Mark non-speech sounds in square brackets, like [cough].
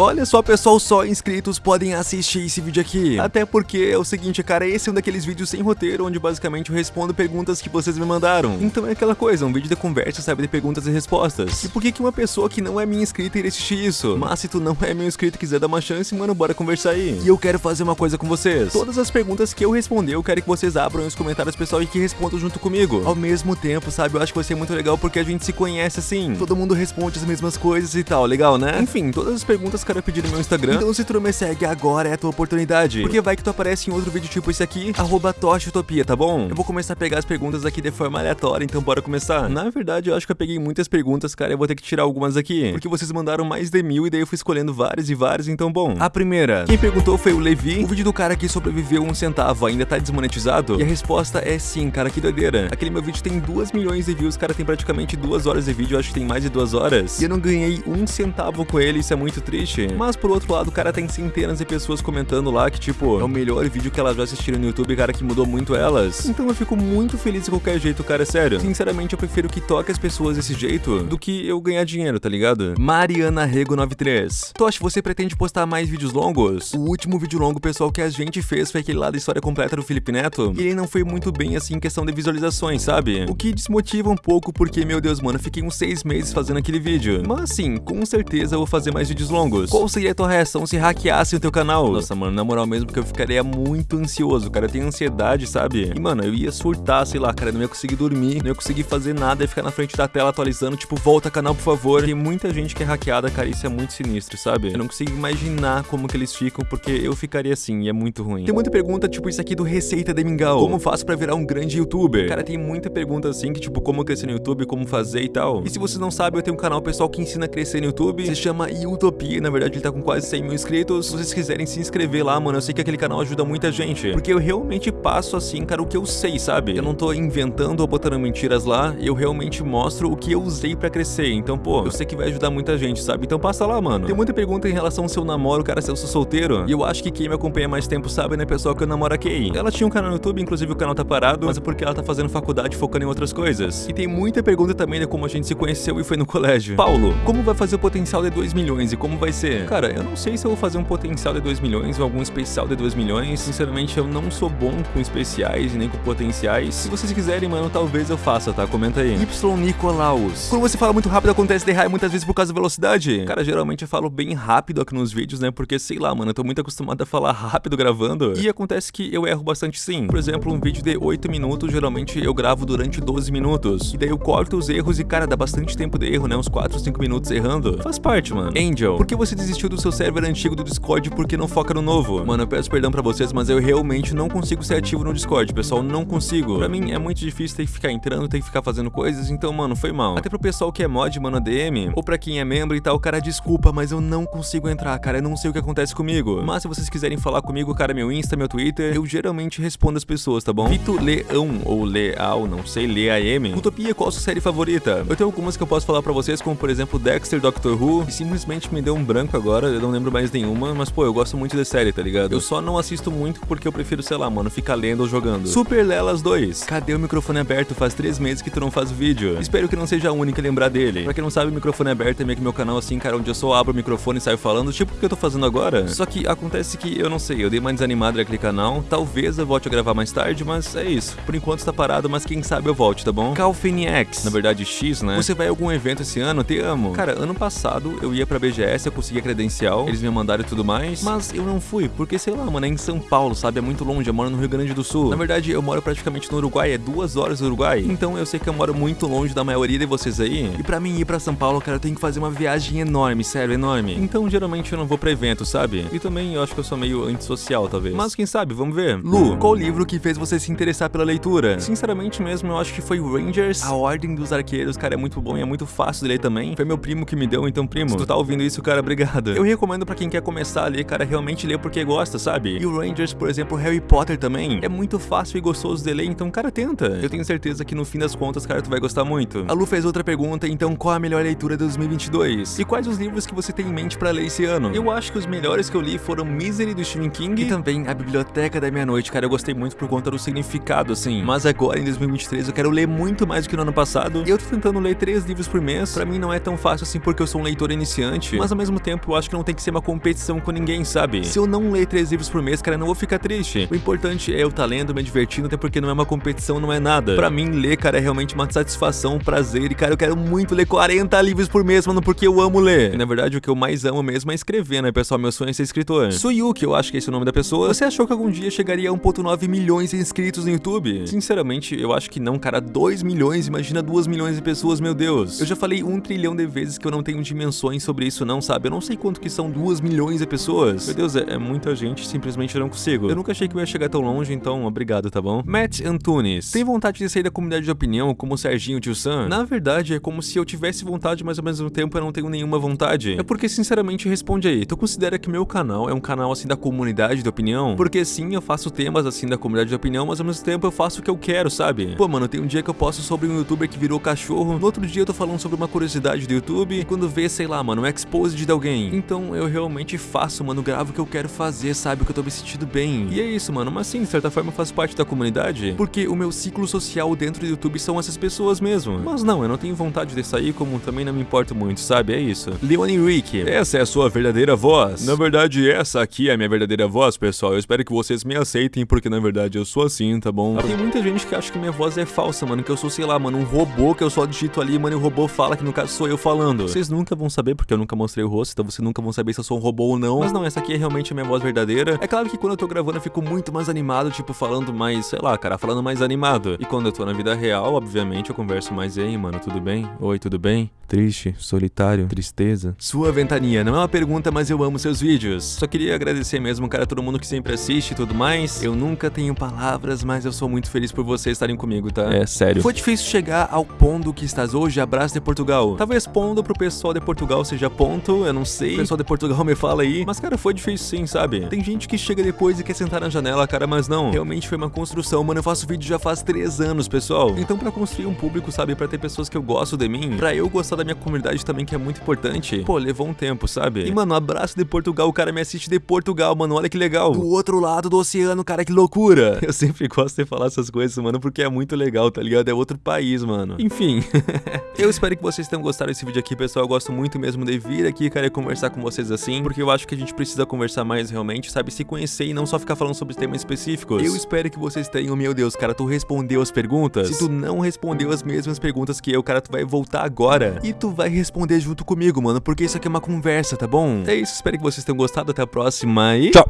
Olha só, pessoal, só inscritos podem assistir esse vídeo aqui. Até porque é o seguinte, cara, esse é um daqueles vídeos sem roteiro, onde basicamente eu respondo perguntas que vocês me mandaram. Então é aquela coisa, um vídeo de conversa, sabe, de perguntas e respostas. E por que que uma pessoa que não é minha inscrita iria assistir isso? Mas se tu não é meu inscrito e quiser dar uma chance, mano, bora conversar aí. E eu quero fazer uma coisa com vocês. Todas as perguntas que eu responder, eu quero que vocês abram os comentários, pessoal, e que respondam junto comigo. Ao mesmo tempo, sabe, eu acho que vai ser muito legal porque a gente se conhece assim. Todo mundo responde as mesmas coisas e tal, legal, né? Enfim, todas as perguntas quero pedir no meu Instagram. Então se tu não me segue agora é a tua oportunidade. Porque vai que tu aparece em outro vídeo tipo esse aqui, arroba Toshutopia, tá bom? Eu vou começar a pegar as perguntas aqui de forma aleatória, então bora começar. Na verdade, eu acho que eu peguei muitas perguntas, cara, eu vou ter que tirar algumas aqui. Porque vocês mandaram mais de mil e daí eu fui escolhendo várias e várias, então bom. A primeira, quem perguntou foi o Levi. O vídeo do cara que sobreviveu um centavo ainda tá desmonetizado? E a resposta é sim, cara, que doideira. Aquele meu vídeo tem 2 milhões de views, cara, tem praticamente duas horas de vídeo, eu acho que tem mais de duas horas. E eu não ganhei um centavo com ele, isso é muito triste. Mas por outro lado, cara tem centenas de pessoas comentando lá que, tipo, é o melhor vídeo que elas já assistiram no YouTube, cara, que mudou muito elas. Então eu fico muito feliz de qualquer jeito, cara, sério. Sinceramente, eu prefiro que toque as pessoas desse jeito do que eu ganhar dinheiro, tá ligado? Mariana Rego 93. Tosh, você pretende postar mais vídeos longos? O último vídeo longo, pessoal, que a gente fez foi aquele lá da história completa do Felipe Neto. E ele não foi muito bem, assim, em questão de visualizações, sabe? O que desmotiva um pouco, porque, meu Deus, mano, fiquei uns seis meses fazendo aquele vídeo. Mas, sim, com certeza eu vou fazer mais vídeos longos. Qual seria a tua reação se hackeassem o teu canal? Nossa, mano, na moral mesmo, que eu ficaria muito ansioso, cara. Eu tenho ansiedade, sabe? E, mano, eu ia surtar, sei lá, cara. Eu não ia conseguir dormir, não ia conseguir fazer nada, ia ficar na frente da tela atualizando, tipo, volta canal, por favor. Tem muita gente que é hackeada, cara, isso é muito sinistro, sabe? Eu não consigo imaginar como que eles ficam, porque eu ficaria assim, e é muito ruim. Tem muita pergunta, tipo, isso aqui do Receita de Mingau. Como faço pra virar um grande youtuber? Cara, tem muita pergunta assim, que tipo, como crescer no YouTube, como fazer e tal. E se você não sabe, eu tenho um canal pessoal que ensina a crescer no YouTube, se chama Utopia, na verdade ele tá com quase 100 mil inscritos. Se vocês quiserem se inscrever lá, mano, eu sei que aquele canal ajuda muita gente. Porque eu realmente passo assim, cara, o que eu sei, sabe? Eu não tô inventando ou botando mentiras lá, eu realmente mostro o que eu usei pra crescer. Então, pô, eu sei que vai ajudar muita gente, sabe? Então passa lá, mano. Tem muita pergunta em relação ao seu namoro, cara, se eu sou solteiro. E eu acho que quem me acompanha mais tempo sabe, né, pessoal, que eu namoro a Kay. Ela tinha um canal no YouTube, inclusive o canal tá parado, mas é porque ela tá fazendo faculdade focando em outras coisas. E tem muita pergunta também de como a gente se conheceu e foi no [laughs] colégio. Paulo, como vai fazer o potencial de 2 milhões e como vai ser? Cara, eu não sei se eu vou fazer um potencial de 2 milhões ou algum especial de 2 milhões. Sinceramente, eu não sou bom com especiais e nem com potenciais. Se vocês quiserem, mano, talvez eu faça, tá? Comenta aí. Y Nicolaus. Quando você fala muito rápido, acontece de raio muitas vezes por causa da velocidade. Cara, geralmente eu falo bem rápido aqui nos vídeos, né? Porque, sei lá, mano, eu tô muito acostumado a falar rápido gravando. E acontece que eu erro bastante sim. Por exemplo, um vídeo de 8 minutos, geralmente eu gravo durante 12 minutos. E daí eu corto os erros e, cara, dá bastante tempo de erro, né? Uns 4, 5 minutos errando. Faz parte, mano. Angel, por que você desistiu do seu server antigo do Discord porque não foca no novo? Mano, eu peço perdão pra vocês, mas eu realmente não consigo ser ativo no Discord, pessoal. Não consigo. Pra mim é muito difícil ter que ficar entrando, ter que ficar fazendo coisas, então, mano, foi mal. Até pro pessoal que é mod, mano, DM, ou pra quem é membro e tal, cara, desculpa, mas eu não consigo entrar, cara. Eu não sei o que acontece comigo. Mas se vocês quiserem falar comigo, cara, meu Insta, meu Twitter, eu geralmente respondo as pessoas, tá bom? Vito Leão, ou Leal, não sei, Leam. Utopia, qual a sua série favorita? Eu tenho algumas que eu posso falar pra vocês, como por exemplo Dexter, Doctor Who, e simplesmente me deu um branco agora, eu não lembro mais nenhuma, mas pô, eu gosto muito de série, tá ligado? Eu só não assisto muito porque eu prefiro, sei lá, mano, ficar lendo ou jogando. Super Lelas 2. Cadê o microfone aberto? Faz três meses que tu não faz vídeo. Espero que não seja a única a lembrar dele. Pra quem não sabe, o microfone aberto é meio que meu canal assim, cara, onde eu só abro o microfone e saio falando, tipo o que eu tô fazendo agora. Só que acontece que eu não sei, eu dei uma desanimada naquele canal, talvez eu volte a gravar mais tarde, mas é isso. Por enquanto está parado, mas quem sabe eu volte, tá bom? Calfeniex, na verdade X, né? Você vai a algum evento esse ano? Te amo. Cara, ano passado eu ia pra BGS, eu consegui a credencial, eles me mandaram e tudo mais, mas eu não fui, porque sei lá, mano, é em São Paulo, sabe? É muito longe, eu moro no Rio Grande do Sul. Na verdade, eu moro praticamente no Uruguai, é duas horas do Uruguai. Então eu sei que eu moro muito longe da maioria de vocês aí. E pra mim ir pra São Paulo, cara, eu tenho que fazer uma viagem enorme, sério, enorme. Então geralmente eu não vou pra evento, sabe? E também eu acho que eu sou meio antissocial, talvez. Mas quem sabe, vamos ver. Lu, qual livro que fez você se interessar pela leitura? Sinceramente mesmo, eu acho que foi Rangers, A Ordem dos Arqueiros, cara, é muito bom e é muito fácil de ler também. Foi meu primo que me deu, então primo, se tu tá ouvindo isso, cara, obrigado. Eu recomendo pra quem quer começar a ler, cara, realmente ler porque gosta, sabe? E o Rangers, por exemplo, Harry Potter também, é muito fácil e gostoso de ler, então, cara, tenta. Eu tenho certeza que no fim das contas, cara, tu vai gostar muito. A Lu fez outra pergunta, então qual a melhor leitura de 2022? E quais os livros que você tem em mente pra ler esse ano? Eu acho que os melhores que eu li foram Misery, do Stephen King, e também A Biblioteca da Meia-Noite, cara, eu gostei muito por conta do significado, assim. Mas agora, em 2023, eu quero ler muito mais do que no ano passado, e eu tô tentando ler três livros por mês. Pra mim não é tão fácil assim porque eu sou um leitor iniciante, mas ao mesmo tempo tempo eu acho que não tem que ser uma competição com ninguém, sabe? Se eu não ler três livros por mês, cara, eu não vou ficar triste. O importante é eu estar tá lendo, me divertindo, até porque não é uma competição, não é nada. Pra mim, ler, cara, é realmente uma satisfação, um prazer. E, cara, eu quero muito ler 40 livros por mês, mano, porque eu amo ler. E, na verdade, o que eu mais amo mesmo é escrever, né, pessoal? Meu sonho é ser escritor. Suyuki, eu acho que esse é o nome da pessoa. Você achou que algum dia chegaria a 1.9 milhões de inscritos no YouTube? Sinceramente, eu acho que não, cara. 2 milhões, imagina 2 milhões de pessoas, meu Deus. Eu já falei um trilhão de vezes que eu não tenho dimensões sobre isso não, sabe? Eu não sei quanto que são 2 milhões de pessoas. Meu Deus, é, é muita gente, simplesmente eu não consigo. Eu nunca achei que eu ia chegar tão longe, então obrigado, tá bom? Matt Antunes. Tem vontade de sair da comunidade de opinião como o Serginho Tio Sam? Na verdade, é como se eu tivesse vontade, mas ao mesmo tempo eu não tenho nenhuma vontade. É porque, sinceramente, responde aí. Tu considera que meu canal é um canal assim da comunidade de opinião? Porque sim, eu faço temas assim da comunidade de opinião, mas ao mesmo tempo eu faço o que eu quero, sabe? Pô, mano, tem um dia que eu posto sobre um youtuber que virou cachorro, no outro dia eu tô falando sobre uma curiosidade do YouTube, e quando vê, sei lá, mano, um exposed de alguém. Então eu realmente faço, mano, gravo o que eu quero fazer, sabe? Que eu tô me sentindo bem. E é isso, mano, mas sim, de certa forma eu faço parte da comunidade, porque o meu ciclo social dentro do YouTube são essas pessoas mesmo. Mas não, eu não tenho vontade de sair, como também não me importo muito, sabe? É isso. Leone Rick, essa é a sua verdadeira voz. Na verdade, essa aqui é a minha verdadeira voz, pessoal. Eu espero que vocês me aceitem, porque na verdade eu sou assim, tá bom? Tem muita gente que acha que minha voz é falsa, mano, que eu sou, sei lá, mano, um robô que eu só digito ali, mano, e o robô fala que no caso sou eu falando. Vocês nunca vão saber, porque eu nunca mostrei o rosto, então vocês nunca vão saber se eu sou um robô ou não. Mas não, essa aqui é realmente a minha voz verdadeira. É claro que quando eu tô gravando eu fico muito mais animado, tipo, falando mais, sei lá, cara, falando mais animado. E quando eu tô na vida real, obviamente, eu converso mais, ei, mano, tudo bem? Oi, tudo bem? Triste, solitário, tristeza. Sua ventania, não é uma pergunta, mas eu amo seus vídeos. Só queria agradecer mesmo, cara, todo mundo que sempre assiste e tudo mais. Eu nunca tenho palavras, mas eu sou muito feliz por vocês estarem comigo, tá? É, sério. Foi difícil chegar ao ponto que estás hoje, abraço de Portugal. Talvez pondo pro pessoal de Portugal seja ponto, eu não sei. O pessoal de Portugal me fala aí. Mas, cara, foi difícil sim, sabe? Tem gente que chega depois e quer sentar na janela, cara, mas não. Realmente foi uma construção, mano. Eu faço vídeo já faz três anos, pessoal. Então, pra construir um público, sabe? Pra ter pessoas que eu gosto de mim, pra eu gostar da minha comunidade também, que é muito importante. Pô, levou um tempo, sabe? E, mano, abraço de Portugal. O cara me assiste de Portugal, mano. Olha que legal. Do outro lado do oceano, cara, que loucura. [laughs] Eu sempre gosto de falar essas coisas, mano, porque é muito legal, tá ligado? É outro país, mano. Enfim. [laughs] eu espero que vocês tenham gostado desse vídeo aqui, pessoal. Eu gosto muito mesmo de vir aqui, cara, e conversar com vocês assim, porque eu acho que a gente precisa conversar mais realmente, sabe? Se conhecer e não só ficar falando sobre temas específicos. Eu espero que vocês tenham, meu Deus, cara, tu respondeu as perguntas? Se tu não respondeu as mesmas perguntas que eu, cara, tu vai voltar agora e tu vai responder junto comigo, mano, porque isso aqui é uma conversa, tá bom? É isso, espero que vocês tenham gostado. Até a próxima e tchau!